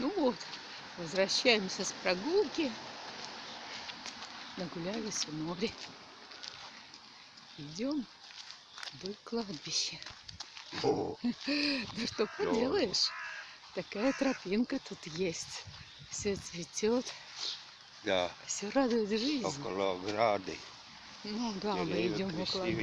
Ну вот, возвращаемся с прогулки. Нагулялись у моря. Идем в кладбище. Да что поделаешь? Такая тропинка тут есть. Все цветет, Да, все радует жизнь. около ограды. Ну да, мы идем около.